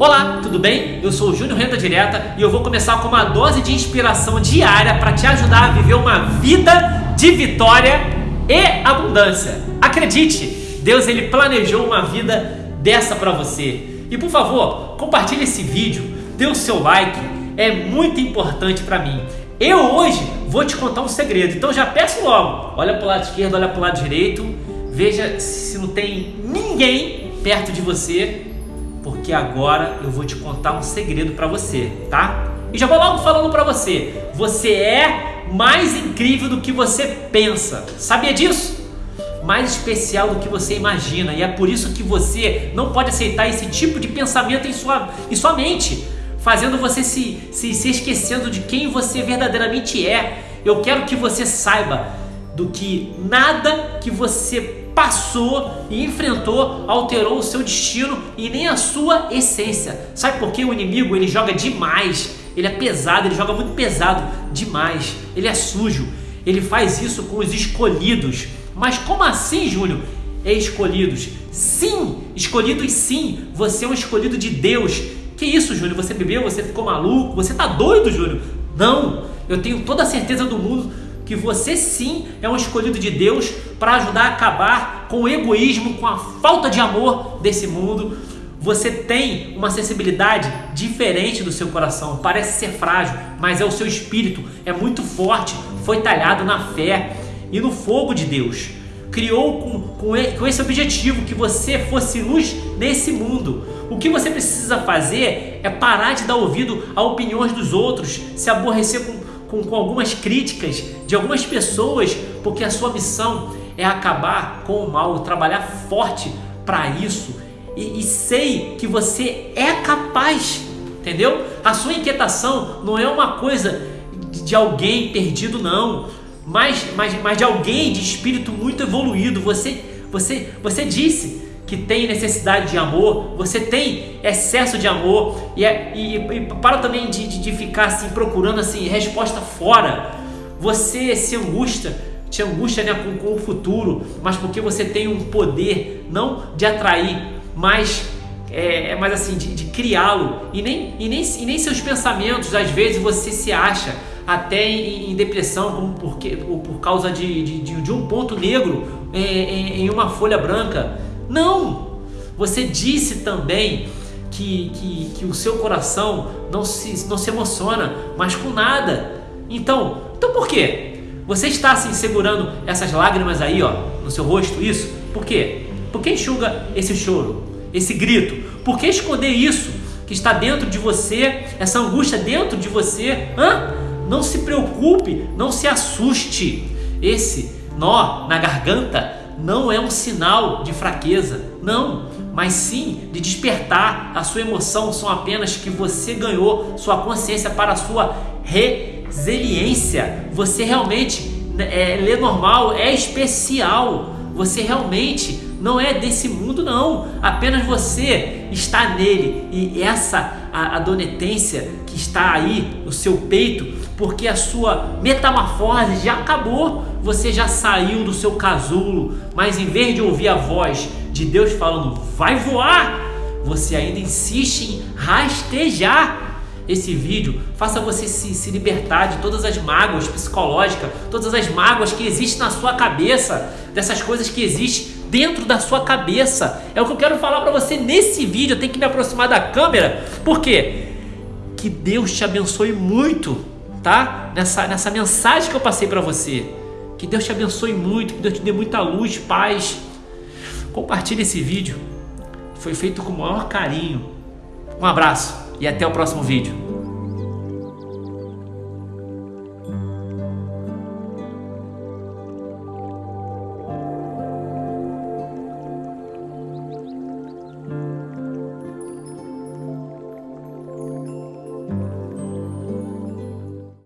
Olá, tudo bem? Eu sou o Júnior Renda Direta e eu vou começar com uma dose de inspiração diária para te ajudar a viver uma vida de vitória e abundância. Acredite, Deus ele planejou uma vida dessa para você. E por favor, compartilhe esse vídeo, dê o seu like, é muito importante para mim. Eu hoje vou te contar um segredo, então já peço logo, olha para o lado esquerdo, olha para o lado direito, veja se não tem ninguém perto de você porque agora eu vou te contar um segredo para você, tá? E já vou logo falando para você, você é mais incrível do que você pensa. Sabia disso? Mais especial do que você imagina e é por isso que você não pode aceitar esse tipo de pensamento em sua, em sua mente, fazendo você se, se, se esquecendo de quem você verdadeiramente é. Eu quero que você saiba do que nada que você passou e enfrentou alterou o seu destino e nem a sua essência. Sabe por que o inimigo ele joga demais? Ele é pesado, ele joga muito pesado demais. Ele é sujo. Ele faz isso com os escolhidos. Mas como assim, Júnior? É escolhidos. Sim, escolhidos sim. Você é um escolhido de Deus. Que isso, Júnior? Você bebeu? Você ficou maluco? Você tá doido, Júnior? Não. Eu tenho toda a certeza do mundo que você sim é um escolhido de Deus para ajudar a acabar com o egoísmo, com a falta de amor desse mundo. Você tem uma sensibilidade diferente do seu coração, parece ser frágil, mas é o seu espírito, é muito forte, foi talhado na fé e no fogo de Deus. Criou com, com, com esse objetivo que você fosse luz nesse mundo. O que você precisa fazer é parar de dar ouvido a opiniões dos outros, se aborrecer com com, com algumas críticas de algumas pessoas, porque a sua missão é acabar com o mal, trabalhar forte para isso. E, e sei que você é capaz, entendeu? A sua inquietação não é uma coisa de alguém perdido, não, mas, mas, mas de alguém de espírito muito evoluído. Você, você, você disse que tem necessidade de amor, você tem excesso de amor e, é, e, e para também de, de, de, ficar assim procurando assim resposta fora. Você se angustia, te angustia né, com, com o futuro, mas porque você tem um poder não de atrair, mas é, é mais assim de, de criá-lo e nem, e, nem, e nem seus pensamentos às vezes você se acha até em, em depressão como porque, por causa de, de, de um ponto negro em, em, em uma folha branca não! Você disse também que, que, que o seu coração não se, não se emociona, mas com nada. Então, então por quê? Você está assim segurando essas lágrimas aí, ó, no seu rosto, isso? Por quê? Por que enxuga esse choro, esse grito? Por que esconder isso que está dentro de você, essa angústia dentro de você? Hã? Não se preocupe, não se assuste. Esse nó na garganta não é um sinal de fraqueza, não, mas sim de despertar. A sua emoção são apenas que você ganhou sua consciência para a sua resiliência. Você realmente é, lê normal, é especial. Você realmente não é desse mundo, não. Apenas você está nele e essa a, a donetência que está aí no seu peito, porque a sua metamorfose já acabou. Você já saiu do seu casulo, mas em vez de ouvir a voz de Deus falando, vai voar, você ainda insiste em rastejar esse vídeo, faça você se, se, libertar de todas as mágoas psicológicas, todas as mágoas que existem na sua cabeça, dessas coisas que existem dentro da sua cabeça. É o que eu quero falar para você nesse vídeo. Eu tenho que me aproximar da câmera. Por quê? Que Deus te abençoe muito, tá? Nessa, nessa mensagem que eu passei para você. Que Deus te abençoe muito, que Deus te dê muita luz, paz. Compartilhe esse vídeo. Foi feito com o maior carinho. Um abraço e até o próximo vídeo.